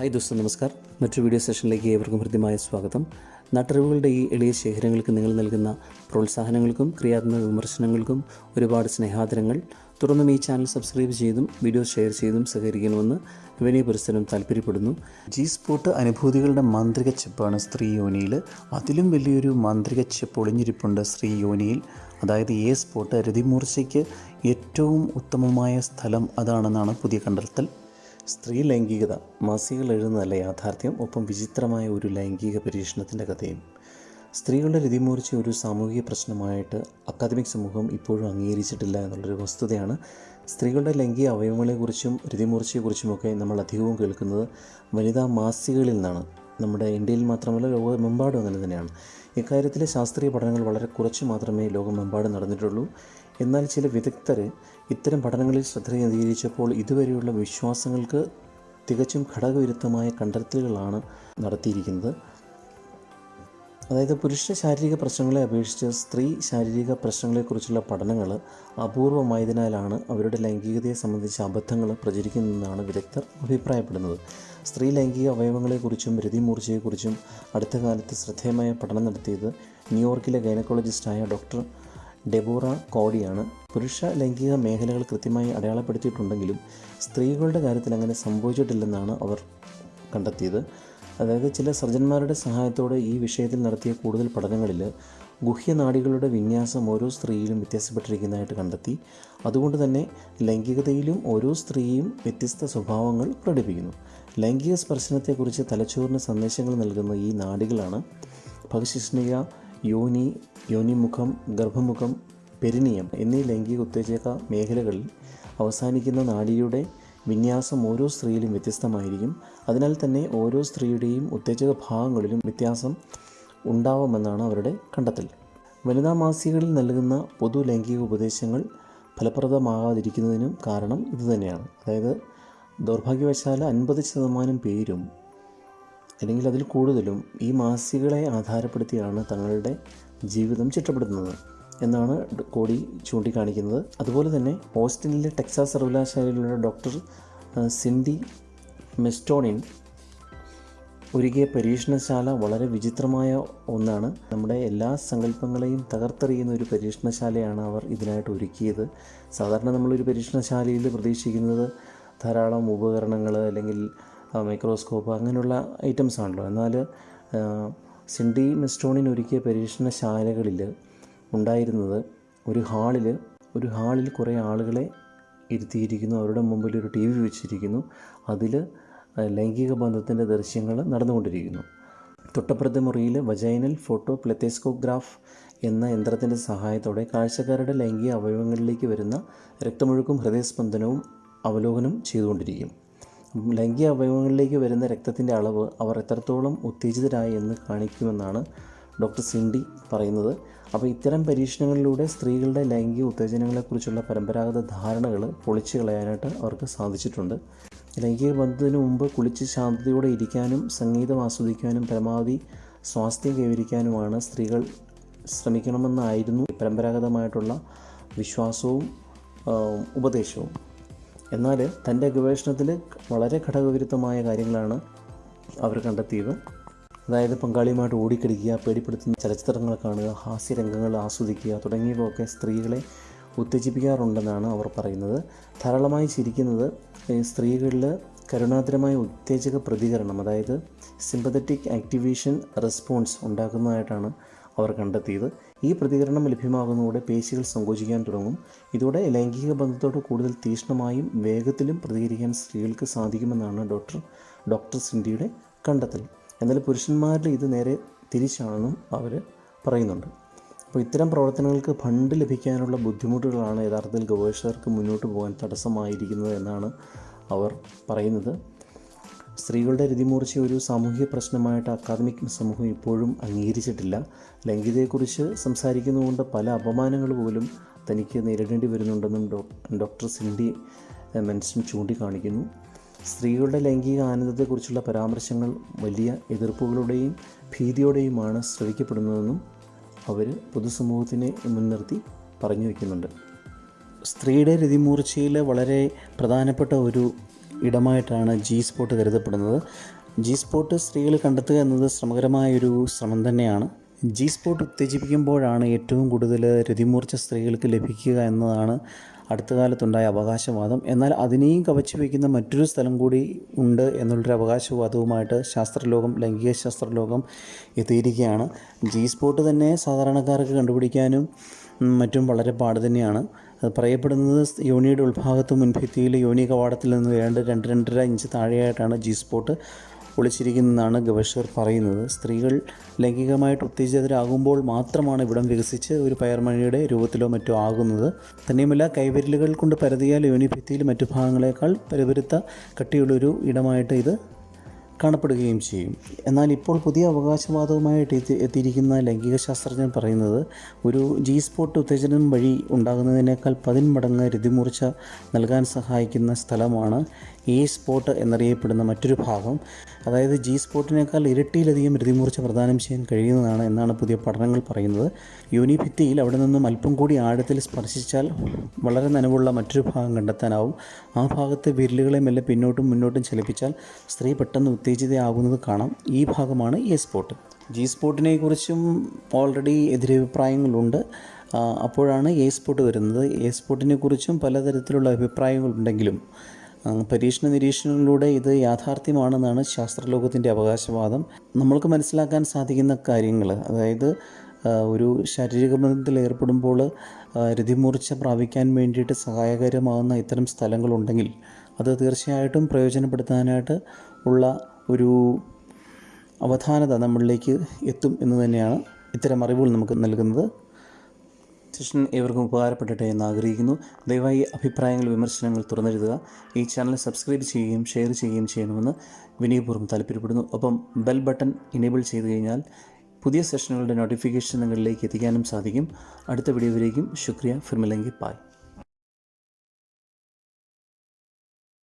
Hi ദോസ്തം നമസ്കാർ മറ്റൊരു video സെഷനിലേക്ക് ഏവർക്കും ഹൃദ്യമായ സ്വാഗതം. നട്ടറിവുകളുടെ ഈ എളിയ ശേഖരങ്ങൾക്ക് നിങ്ങൾ നൽകുന്ന പ്രോത്സാഹനങ്ങൾക്കും ക്രിയാത്മക വിമർശനങ്ങൾക്കും ഒരുപാട് സ്നേഹാദരങ്ങൾ. തുടർന്നും ഈ ചാനൽ സബ്സ്ക്രൈബ് ചെയ്തും വീഡിയോ ഷെയർ ചെയ്തും സഹകരിക്കണമെന്ന് വിനയ പുരസ്സരം താല്പര്യപ്പെടുന്നു. ജി സ്പോട്ട് അനുഭൂതികളുടെ മാന്ത്രിക ചെപ്പാണ് സ്ത്രീ യോനിയിൽ. അതിലും വലിയൊരു മാന്ത്രിക ചെപ്പ് ഒളിഞ്ഞിരിപ്പുണ്ട് സ്ത്രീ യോനിയിൽ. അതായത് എ സ്പോട്ട് രതിമൂർച്ചയ്ക്ക് ഏറ്റവും ഉത്തമമായ സ്ഥലം അതാണെന്നാണ് പുതിയ കണ്ടെത്തൽ. സ്ത്രീ ലൈംഗികത മാസികകൾ എഴുതുന്നതല്ല യാഥാർത്ഥ്യം ഒപ്പം വിചിത്രമായ ഒരു ലൈംഗിക പരീക്ഷണത്തിന്റെ കഥയും. സ്ത്രീകളുടെ രതിമൂർച്ച ഒരു സാമൂഹിക പ്രശ്നമായിട്ട് അക്കാദമിക് സമൂഹം ഇപ്പോഴും അംഗീകരിച്ചിട്ടില്ല എന്നുള്ളൊരു വസ്തുതയാണ് സ്ത്രീകളുടെ ലൈംഗിക അവയവങ്ങളെക്കുറിച്ചും രതിമൂർച്ചയെക്കുറിച്ചുമൊക്കെ നമ്മൾ അധികവും കേൾക്കുന്നത് വനിതാ മാസികകളിൽ നിന്നാണ്. നമ്മുടെ ഇന്ത്യയിൽ മാത്രമല്ല ലോകമെമ്പാടും അങ്ങനെ തന്നെയാണ്. ഇക്കാര്യത്തിലെ ശാസ്ത്രീയ പഠനങ്ങൾ വളരെ കുറച്ച് മാത്രമേ ലോകമെമ്പാടും നടന്നിട്ടുള്ളൂ. എന്നാൽ ചില വിദഗ്ധർ ഇത്തരം പഠനങ്ങളിൽ ശ്രദ്ധ കേന്ദ്രീകരിച്ചപ്പോൾ ഇതുവരെയുള്ള വിശ്വാസങ്ങൾക്ക് തികച്ചും ഘടകവിരുദ്ധമായ കണ്ടെത്തലുകളാണ് നടത്തിയിരിക്കുന്നത്. അതായത് പുരുഷ ശാരീരിക പ്രശ്നങ്ങളെ അപേക്ഷിച്ച് സ്ത്രീ ശാരീരിക പ്രശ്നങ്ങളെക്കുറിച്ചുള്ള പഠനങ്ങൾ അപൂർവമായതിനാലാണ് അവരുടെ ലൈംഗികതയെ സംബന്ധിച്ച അബദ്ധങ്ങൾ പ്രചരിക്കുന്നതെന്നാണ് വിദഗ്ധർ അഭിപ്രായപ്പെടുന്നത്. സ്ത്രീ ലൈംഗിക അവയവങ്ങളെക്കുറിച്ചും രതിമൂർച്ചയെക്കുറിച്ചും അടുത്ത കാലത്ത് ശ്രദ്ധേയമായ പഠനം നടത്തിയത് ന്യൂയോർക്കിലെ ഗൈനക്കോളജിസ്റ്റായ ഡോക്ടർ ഡെബോറ കോഡിയാണ് പുരുഷ ലൈംഗിക മേഖലകൾ കൃത്യമായി അടയാളപ്പെടുത്തിയിട്ടുണ്ടെങ്കിലും സ്ത്രീകളുടെ കാര്യത്തിൽ അങ്ങനെ സംഭവിച്ചിട്ടില്ലെന്നാണ് അവർ കണ്ടെത്തിയത്. അതായത് ചില സർജന്മാരുടെ സഹായത്തോടെ ഈ വിഷയത്തിൽ നടത്തിയ കൂടുതൽ പഠനങ്ങളിൽ ഗുഹ്യനാടികളുടെ വിന്യാസം ഓരോ സ്ത്രീയിലും വ്യത്യാസപ്പെട്ടിരിക്കുന്നതായിട്ട് കണ്ടെത്തി. അതുകൊണ്ട് തന്നെ ലൈംഗികതയിലും ഓരോ സ്ത്രീയും വ്യത്യസ്ത സ്വഭാവങ്ങൾ പ്രകടിപ്പിക്കുന്നു. ലൈംഗിക സ്പർശനത്തെക്കുറിച്ച് തലച്ചോറിന് സന്ദേശങ്ങൾ നൽകുന്ന ഈ നാടികളാണ് ഭഗശിഷ്ണിക യോനി യോനിമുഖം ഗർഭമുഖം പെരിനിയം എന്നീ ലൈംഗിക ഉത്തേജക മേഖലകളിൽ അവസാനിക്കുന്ന നാഡിയുടെ വിന്യാസം ഓരോ സ്ത്രീയിലും വ്യത്യസ്തമായിരിക്കും. അതിനാൽ തന്നെ ഓരോ സ്ത്രീയുടെയും ഉത്തേജക ഭാഗങ്ങളിലും വ്യത്യാസം ഉണ്ടാവുമെന്നാണ് അവരുടെ കണ്ടെത്തൽ. വനിതാ മാസികകളിൽ നൽകുന്ന പൊതു ലൈംഗിക ഉപദേശങ്ങൾ ഫലപ്രദമാകാതിരിക്കുന്നതിനും കാരണം ഇതുതന്നെയാണ്. അതായത് ദൗർഭാഗ്യവശാൽ അൻപത് ശതമാനം പേരും അല്ലെങ്കിൽ അതിൽ കൂടുതലും ഈ മാസികളെ ആധാരപ്പെടുത്തിയാണ് തങ്ങളുടെ ജീവിതം ചിട്ടപ്പെടുത്തുന്നത് എന്നാണ് കോടി ചൂണ്ടിക്കാണിക്കുന്നത്. അതുപോലെ തന്നെ ഓസ്റ്റിനിലെ ടെക്സാസ് സർവകലാശാലയിലുള്ള ഡോക്ടർ സിൻഡി മെസ്റ്റോണിൻ ഒരുക്കിയ പരീക്ഷണശാല വളരെ വിചിത്രമായ ഒന്നാണ്. നമ്മുടെ എല്ലാ സങ്കല്പങ്ങളെയും തകർത്തെറിയുന്ന ഒരു പരീക്ഷണശാലയാണ് അവർ ഇതിനായിട്ട് ഒരുക്കിയത്. സാധാരണ നമ്മളൊരു പരീക്ഷണശാലയിൽ പ്രതീക്ഷിക്കുന്നത് ധാരാളം ഉപകരണങ്ങൾ അല്ലെങ്കിൽ മൈക്രോസ്കോപ്പ് അങ്ങനെയുള്ള ഐറ്റംസ് ആണല്ലോ. എന്നാൽ സിൻഡി മെസ്റ്റോണിൻ ഒരുക്കിയ പരീക്ഷണശാലകളിൽ ഉണ്ടായിരുന്നത് ഒരു ഹാളിൽ ഒരു ഹാളിൽ കുറേ ആളുകളെ ഇരുത്തിയിരിക്കുന്നു. അവരുടെ മുമ്പിൽ ഒരു ടി വി വെച്ചിരിക്കുന്നു. അതിൽ ലൈംഗിക ബന്ധത്തിന്റെ ദൃശ്യങ്ങൾ നടന്നുകൊണ്ടിരിക്കുന്നു. തൊട്ടപ്പുറത്തെ മുറിയിൽ വജൈനൽ ഫോട്ടോ പ്ലെത്തേസ്കോഗ്രാഫ് എന്ന യന്ത്രത്തിന്റെ സഹായത്തോടെ കാഴ്ചക്കാരുടെ ലൈംഗിക അവയവങ്ങളിലേക്ക് വരുന്ന രക്തമൊഴുക്കും ഹൃദയസ്പന്ദനവും അവലോകനം ചെയ്തുകൊണ്ടിരിക്കും. ലൈംഗിക അവയവങ്ങളിലേക്ക് വരുന്ന രക്തത്തിന്റെ അളവ് അവർ എത്രത്തോളം ഉത്തേജിതരായി എന്ന് കാണിക്കുമെന്നാണ് ഡോക്ടർ സിൻഡി പറയുന്നത്. അപ്പോൾ ഇത്തരം പരീക്ഷണങ്ങളിലൂടെ സ്ത്രീകളുടെ ലൈംഗിക ഉത്തേജനങ്ങളെക്കുറിച്ചുള്ള പരമ്പരാഗത ധാരണകൾ പൊളിച്ചു കളയാനായിട്ട് അവർക്ക് സാധിച്ചിട്ടുണ്ട്. ലൈംഗിക ബന്ധത്തിന് മുമ്പ് കുളിച്ച് ശാന്തതയോടെ ഇരിക്കാനും സംഗീതം ആസ്വദിക്കാനും പരമാവധി സ്വാസ്ഥ്യം കൈവരിക്കാനുമാണ് സ്ത്രീകൾ ശ്രമിക്കണമെന്നായിരുന്നു പരമ്പരാഗതമായിട്ടുള്ള വിശ്വാസവും ഉപദേശവും. എന്നാൽ തന്റെ ഗവേഷണത്തിൽ വളരെ ഘടകവിരുദ്ധമായ കാര്യങ്ങളാണ് അവർ കണ്ടെത്തിയത്. അതായത് പങ്കാളിയുമായിട്ട് ഓടിക്കിടിക്കുക പേടിപ്പെടുത്തുന്ന ചലച്ചിത്രങ്ങൾ കാണുക ഹാസ്യരംഗങ്ങൾ ആസ്വദിക്കുക തുടങ്ങിയവയൊക്കെ സ്ത്രീകളെ ഉത്തേജിപ്പിക്കാറുണ്ടെന്നാണ് അവർ പറയുന്നത്. ധാരാളമായി ചിരിക്കുന്നത് സ്ത്രീകളിൽ കരുണാതരമായ ഉത്തേജക പ്രതികരണം അതായത് സിമ്പതറ്റിക് ആക്ടിവേഷൻ റെസ്പോൺസ് ഉണ്ടാക്കുന്നതായിട്ടാണ് അവർ കണ്ടെത്തിയത്. ഈ പ്രതികരണം ലഭ്യമാകുന്നതോടെ പേശികൾ സങ്കോചിക്കാൻ തുടങ്ങും. ഇതോടെ ലൈംഗിക ബന്ധത്തോട് കൂടുതൽ തീക്ഷ്ണമായും വേഗത്തിലും പ്രതികരിക്കാൻ സ്ത്രീകൾക്ക് സാധിക്കുമെന്നാണ് ഡോക്ടർ ഡോക്ടർ സിൻഡിയുടെ കണ്ടെത്തൽ. എന്നാൽ പുരുഷന്മാരിൽ ഇത് നേരെ തിരിച്ചാണെന്നും അവർ പറയുന്നുണ്ട്. അപ്പോൾ ഇത്തരം പ്രവർത്തനങ്ങൾക്ക് ഫണ്ട് ലഭിക്കാനുള്ള ബുദ്ധിമുട്ടുകളാണ് യഥാർത്ഥത്തിൽ ഗവേഷകർക്ക് മുന്നോട്ട് പോകാൻ തടസ്സമായിരിക്കുന്നത് എന്നാണ് അവർ പറയുന്നത്. സ്ത്രീകളുടെ രതിമൂർച്ച ഒരു സാമൂഹ്യ പ്രശ്നമായിട്ട് അക്കാദമിക് സമൂഹം ഇപ്പോഴും അംഗീകരിച്ചിട്ടില്ല. ലൈംഗികതയെക്കുറിച്ച് സംസാരിക്കുന്നതുകൊണ്ട് പല അപമാനങ്ങൾ പോലും തനിക്ക് നേരിടേണ്ടി വരുന്നുണ്ടെന്നും ഡോക്ടർ സിൻഡി മെൻസൺ ചൂണ്ടിക്കാണിക്കുന്നു. സ്ത്രീകളുടെ ലൈംഗിക ആനന്ദത്തെക്കുറിച്ചുള്ള പരാമർശങ്ങൾ വലിയ എതിർപ്പുകളുടെയും ഭീതിയോടെയുമാണ് ശ്രവിക്കപ്പെടുന്നതെന്നും അവർ പൊതുസമൂഹത്തിനെ മുൻനിർത്തി പറഞ്ഞു വയ്ക്കുന്നുണ്ട്. സ്ത്രീയുടെ രതിമൂർച്ചയിൽ വളരെ പ്രധാനപ്പെട്ട ഒരു ഇടമായിട്ടാണ് ജി സ്പോട്ട് കരുതപ്പെടുന്നത്. ജി സ്പോട്ട് സ്ത്രീകൾ കണ്ടെത്തുക എന്നത് ശ്രമകരമായൊരു ശ്രമം തന്നെയാണ്. ജി സ്പോട്ട് ഉത്തേജിപ്പിക്കുമ്പോഴാണ് ഏറ്റവും കൂടുതൽ രതിമൂർച്ച സ്ത്രീകൾക്ക് ലഭിക്കുക എന്നതാണ് അടുത്ത കാലത്തുണ്ടായ അവകാശവാദം. എന്നാൽ അതിനെയും കവച്ചു വയ്ക്കുന്ന മറ്റൊരു സ്ഥലം കൂടി ഉണ്ട് എന്നുള്ളൊരു അവകാശവാദവുമായിട്ട് ശാസ്ത്രലോകം ലൈംഗിക ശാസ്ത്രലോകം എത്തിയിരിക്കുകയാണ്. ജി സ്പോട്ട് തന്നെ സാധാരണക്കാർക്ക് കണ്ടുപിടിക്കാനും മറ്റും വളരെ പാട് തന്നെയാണ്. പറയപ്പെടുന്നത് യോനിയുടെ ഉൾഭാഗത്ത് മുൻഭിത്തിയിൽ യോനി കവാടത്തിൽ നിന്ന് വേണ്ട രണ്ട് രണ്ടര ഇഞ്ച് താഴെയായിട്ടാണ് ജി സ്പോട്ട് ഒളിച്ചിരിക്കുന്നതെന്നാണ് ഗവേഷകർ പറയുന്നത്. സ്ത്രീകൾ ലൈംഗികമായിട്ട് ഉത്തേജിതരാകുമ്പോൾ മാത്രമാണ് ഇവിടം വികസിച്ച് ഒരു പയർമണിയുടെ രൂപത്തിലോ മറ്റോ ആകുന്നത്. തന്നെയുമല്ല കൈവിരലുകൾ കൊണ്ട് പരതിയാൽ യോനിഭിത്തിയിൽ മറ്റു ഭാഗങ്ങളെക്കാൾ പരുപരുത്ത കട്ടിയുള്ളൊരു ഇടമായിട്ട് ഇത് കാണപ്പെടുകയും ചെയ്യും. എന്നാൽ ഇപ്പോൾ പുതിയ അവകാശവാദവുമായിട്ട് എത്തി എത്തിയിരിക്കുന്ന ലൈംഗിക ശാസ്ത്രജ്ഞൻ പറയുന്നത് ഒരു ജി സ്പോട്ട് ഉത്തേജനം വഴി ഉണ്ടാകുന്നതിനേക്കാൾ പതിന്മടങ്ങ് രതിമൂർച്ച നൽകാൻ സഹായിക്കുന്ന സ്ഥലമാണ് എ സ്പോട്ട് എന്നറിയപ്പെടുന്ന മറ്റൊരു ഭാഗം അതായത് ജി സ്പോട്ടിനേക്കാൾ ഇരട്ടിയിലധികം രതിമൂർച്ച പ്രദാനം ചെയ്യാൻ കഴിയുന്നതാണ് എന്നാണ് പുതിയ പഠനങ്ങൾ പറയുന്നത്. യോനിഭിത്തിയിൽ അവിടെ നിന്നും അല്പം കൂടി ആഴത്തിൽ സ്പർശിച്ചാൽ വളരെ നനവുള്ള മറ്റൊരു ഭാഗം കണ്ടെത്താനാവും. ആ ഭാഗത്തെ വിരലുകളെ മെല്ലെ പിന്നോട്ടും മുന്നോട്ടും ചലിപ്പിച്ചാൽ സ്ത്രീ പെട്ടെന്ന് ഉത്തേജിതയാകുന്നത് കാണാം. ഈ ഭാഗമാണ് എ സ്പോട്ട് ജി സ്പോട്ടിനെ കുറിച്ചും ഓൾറെഡി എതിരഭിപ്രായങ്ങളുണ്ട്. അപ്പോഴാണ് എ സ്പോട്ട് വരുന്നത്. എ സ്പോട്ടിനെ കുറിച്ചും പലതരത്തിലുള്ള അഭിപ്രായങ്ങളുണ്ടെങ്കിലും പരീക്ഷണ നിരീക്ഷണങ്ങളിലൂടെ ഇത് യാഥാർത്ഥ്യമാണെന്നാണ് ശാസ്ത്രലോകത്തിന്റെ അവകാശവാദം. നമ്മൾക്ക് മനസ്സിലാക്കാൻ സാധിക്കുന്ന കാര്യങ്ങൾ അതായത് ഒരു ശാരീരിക ബന്ധത്തിൽ ഏർപ്പെടുമ്പോൾ രതിമൂർച്ച പ്രാപിക്കാൻ വേണ്ടിയിട്ട് സഹായകരമാകുന്ന ഇത്തരം സ്ഥലങ്ങളുണ്ടെങ്കിൽ അത് തീർച്ചയായിട്ടും പ്രയോജനപ്പെടുത്താനായിട്ട് ഉള്ള ഒരു അവധാനത നമ്മളിലേക്ക് എത്തും എന്ന് തന്നെയാണ് ഇത്തരം അറിവുകൾ നമുക്ക് നൽകുന്നത്. സെഷൻ ഏവർക്കും ഉപകാരപ്പെടട്ടെ എന്ന് ആഗ്രഹിക്കുന്നു. ദയവായി അഭിപ്രായങ്ങൾ വിമർശനങ്ങൾ തുറന്നെഴുതുക. ഈ ചാനൽ സബ്സ്ക്രൈബ് ചെയ്യുകയും ഷെയർ ചെയ്യുകയും ചെയ്യണമെന്ന് വിനയപൂർവം താല്പര്യപ്പെടുന്നു. ഒപ്പം ബെൽ ബട്ടൺ ഇനേബിൾ ചെയ്തു കഴിഞ്ഞാൽ പുതിയ സെഷനുകളുടെ നോട്ടിഫിക്കേഷൻ നിങ്ങളിലേക്ക് എത്തിക്കാനും സാധിക്കും. അടുത്ത വീഡിയോയിലേക്കും ശുക്രിയ. ഫിർമിലെങ്കി. പായ്